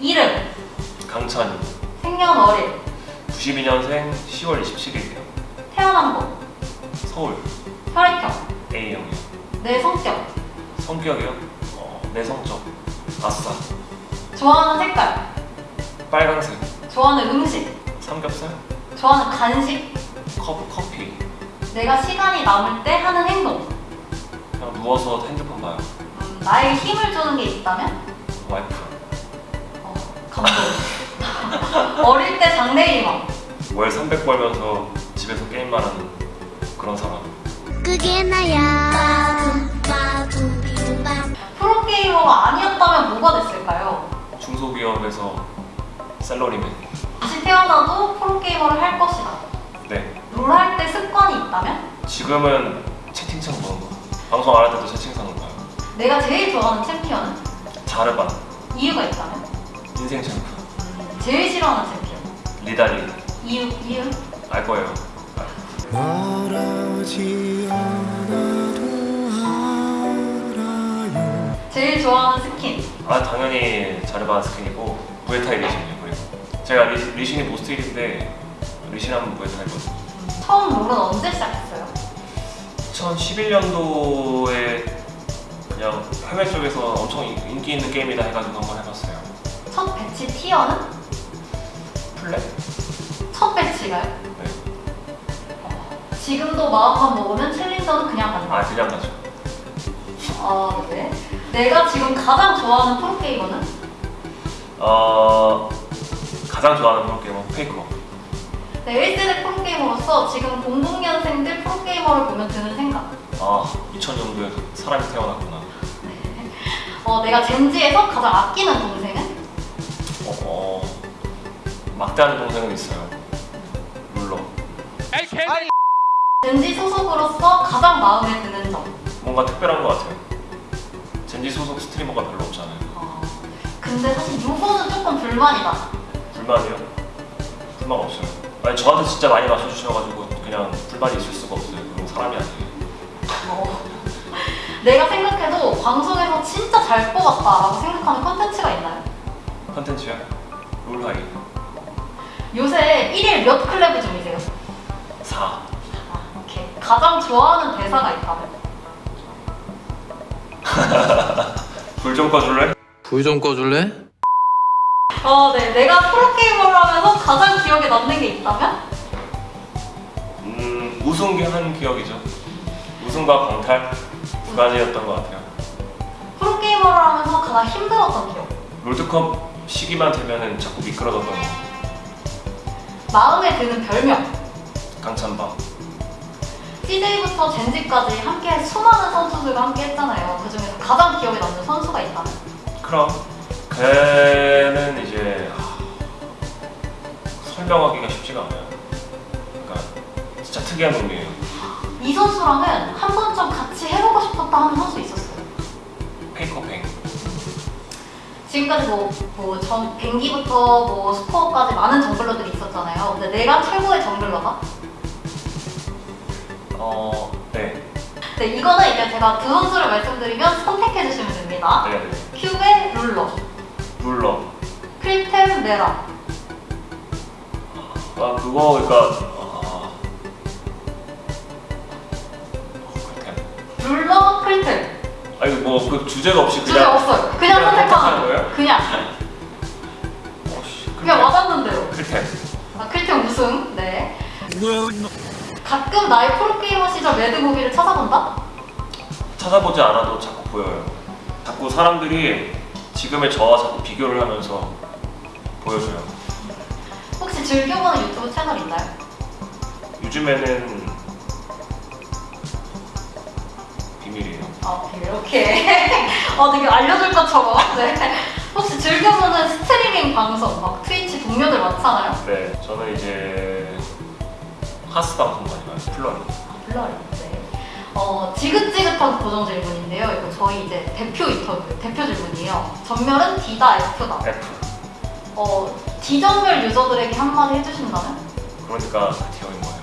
이름, 강찬이. 생년월일, 92년생 10월 27일이요. 태어난 곳, 서울. 혈액형, A형이요 내 성격, 성격이요? 어, 내성적. 아싸. 좋아하는 색깔, 빨강색. 좋아하는 음식, 삼겹살? 좋아하는 간식, 컵, 커피. 내가 시간이 남을 때 하는 행동, 그냥 누워서 핸드폰 봐요. 음, 나에게 힘을 주는 게 있다면? 와이프 어. 어릴 때 장래희망, 월 300 벌면서 집에서 게임만 하는 그런 사람 그게 나야 프로게이머가 아니었다면 뭐가 됐을까요? 중소기업에서 셀러리맨 다시 태어나도 프로게이머를 할 것이다. 네 롤 할 때 습관이 있다면? 지금은 채팅창 보는 거 방송 안 할 때도 채팅창을 봐요 내가 제일 좋아하는 챔피언은? 자르반 이유가 있다면? 인생 챔프 제일 싫어하는 챔피언? 니달리 이유, 이유? 알 거예요 말하지 않아도 알아요 제일 좋아하는 스킨? 아 당연히 자르반 스킨이고 무에타이 리신이요 그리고 제가 리, 리신이 most 1인데 리신하면 무에타이거든요 처음 롤은 언제 시작했어요? 2011년도에 그냥 해외 쪽에서 엄청 인- 인기 있는 게임이다 해가지고 한번 해봤어요 첫 배치 티어는? plat? 첫 배치가요? 네. 지금도 마음만 먹으면 챌린저는 그냥 간다. 아 그냥 가죠 아, 네. 내가 지금 가장 좋아하는 프로게이머는? 어 가장 좋아하는 프로게이머 페이커 네, 1세대 프로게이머로서 지금 00년생들 프로게이머를 보면 드는 생각. 아 2000년도에 사람이 태어났구나 어, 내가 젠지에서 가장 아끼는 동생은? 막대하는 동생은 있어요 룰러 젠지 소속으로서 가장 마음에 드는 점. 뭔가 특별한 것 같아요 젠지 소속 스트리머가 별로 없잖아요 어, 근데 사실 요거는 조금 불만이다. 불만이요? 불만 없어요 아니 저한테 진짜 많이 맞춰주셔가지고 그냥 불만이 있을 수가 없어요 그런 사람이 아니에요 어. 내가 생각해도 방송에서 진짜 잘 뽑았다 라고 생각하는 컨텐츠가 있나요? 컨텐츠야? 롤하이 요새 1일 몇 클레브 중이세요? 4 아, 오케이. 가장 좋아하는 대사가 있다면? 불 좀 꺼줄래? 불 좀 꺼줄래? 어, 네. 내가 프로게이머를 하면서 가장 기억에 남는 게 있다면? 음 우승 한 기억이죠 우승과 강탈 두 가지였던 것 같아요 프로게이머를 하면서 가장 힘들었던 기억. 롤드컵 시기만 되면은 자꾸 미끄러졌던 거 마음에 드는 별명. 강찬방 CJ부터 젠지까지 함께 수많은 선수들과 함께 했잖아요. 그 중에서 가장 기억에 남는 선수가 있다면? 그럼 걔는 이제 하, 설명하기가 쉽지가 않아요 그러니까 진짜 특이한 놈이에요 이 선수랑은 한 번쯤 같이 해보고 싶었다 하는 선수 있었어요. 페이커뱅 지금까지 뭐, 뭐, 전, 뱅기부터 뭐, 스코어까지 많은 정글러들이. 근데 내가 최고의 정글러가? 어... 네 네, 이거는 이제 제가 두 선수를 말씀드리면 선택해 주시면 됩니다. 네, 네. 큐베 룰러, 룰러 크리템 메라. 아 그거 그러니까 아... 룰러, 크리템. 아니 뭐그 주제가 없이 주제 그냥 없어요. 그냥 그냥 선택하는 거예요? 그냥. 가끔 나의 프로게이머 시절 mad movie를 찾아본다? 찾아보지 않아도 자꾸 보여요 자꾸 사람들이 지금의 저와 자꾸 비교를 하면서 보여줘요 혹시 즐겨보는 유튜브 채널 있나요? 요즘에는 비밀이에요 아, 비밀. 오케이. 어, 되게 알려줄 것처럼. 네. 혹시 즐겨보는 스트리밍 방송, 막 트위치 동료들 많잖아요. 네 저는 이제 하스 방송 많이 봐요 플러리 플러리. 네. 어, 지긋지긋한 고정 질문인데요. 이거 저희 이제 대표 인터뷰, 대표 질문이에요. 점멸은 D다, F다. F 어, D점멸 유저들에게 한마디 해주신다면? 그러니까 그 티어인 거예요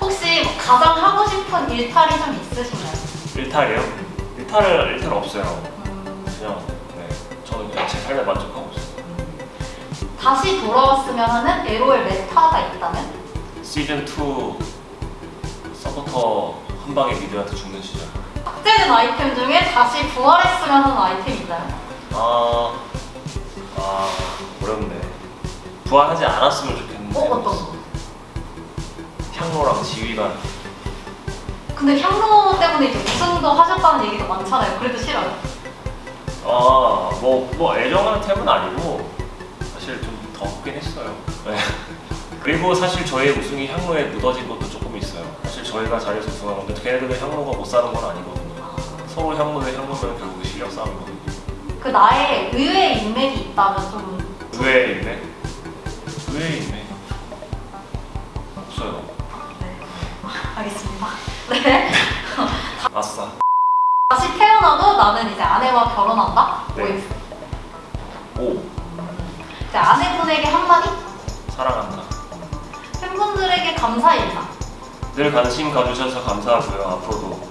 혹시 뭐 가장 하고 싶은 일탈이 좀 있으신가요? 일탈이요? 일탈을 일탈 없어요 음, 그냥 네 삶에 만족하고 있어요. 다시 돌아왔으면 하는 LOL meta가 있다면? 시즌 2 서포터 한 방에 mid한테 죽는 시절. 삭제된 아이템 중에 다시 부활했으면 하는 아이템 있나요? 아, 아 어렵네. 부활하지 않았으면 좋겠는데. 어, 어떤 거? 향로랑 지휘관. 근데 향로 때문에 이제 우승도 하셨다는 얘기도 많잖아요. 그래도 싫어요. 아, 뭐, 뭐 애정하는 템은 아니고 더 없긴 했어요. 네. 그리고 사실 저희의 우승이 향로에 묻어진 것도 조금 있어요. 사실 저희가 잘해서 우승한 건데 걔네들은 향로가 못 사는 건 아니거든요. 서로 향로 대 향로면 결국 실력 싸움이거든요. 그 나의 의외의 인맥이 있다면 좀 의외의 인맥? 의외의 인맥? 없어요. 네. 알겠습니다. 네. 아싸. 다시 태어나도 나는 이제 아내와 결혼한다? 네. 오, 이제 아내분에게 한마디? 사랑한다. 팬분들에게 감사 인사. 늘 관심 가주셔서 감사하고요. 앞으로도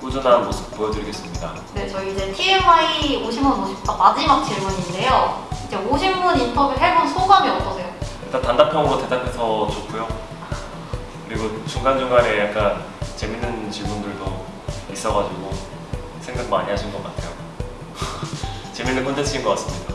꾸준한 모습 보여드리겠습니다. 네, 저희 이제 TMI 50분 50다 마지막 질문인데요. 이제 50분 인터뷰 해본 소감이 어떠세요? 일단 단답형으로 대답해서 좋고요. 그리고 중간중간에 약간 재밌는 질문들도 있어가지고 생각 많이 하신 것 같아요. 재밌는 콘텐츠인 것 같습니다.